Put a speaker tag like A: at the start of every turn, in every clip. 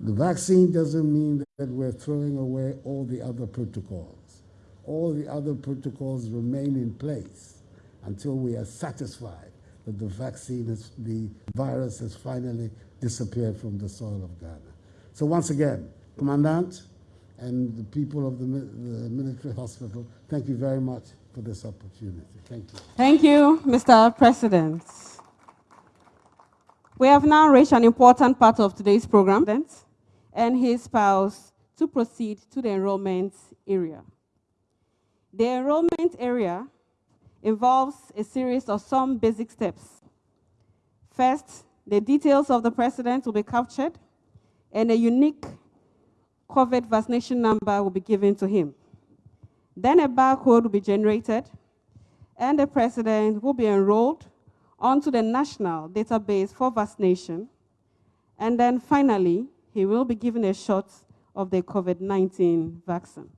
A: The vaccine doesn't mean that we're throwing away all the other protocols. All the other protocols remain in place until we are satisfied that the vaccine, has, the virus has finally disappeared from the soil of Ghana. So once again, Commandant and the people of the, the military hospital, thank you very much for this opportunity. Thank you.
B: Thank you, Mr. President. We have now reached an important part of today's program and his spouse to proceed to the enrollment area. The enrollment area involves a series of some basic steps. First, the details of the president will be captured and a unique COVID vaccination number will be given to him. Then a barcode will be generated and the president will be enrolled onto the national database for vaccination. And then finally, he will be given a shot of the COVID-19 vaccine.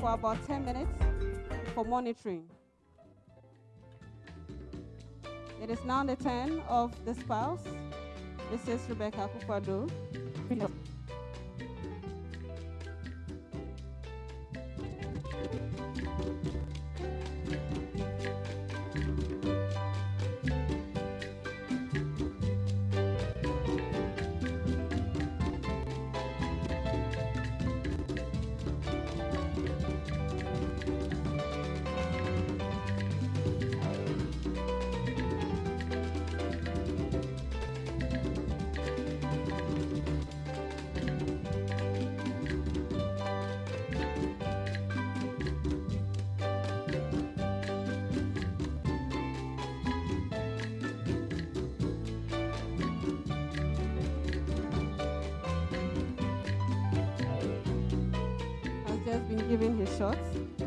B: For about 10 minutes for monitoring. It is now the turn of the spouse, Mrs. Rebecca Akufo-Addo. Given his shots.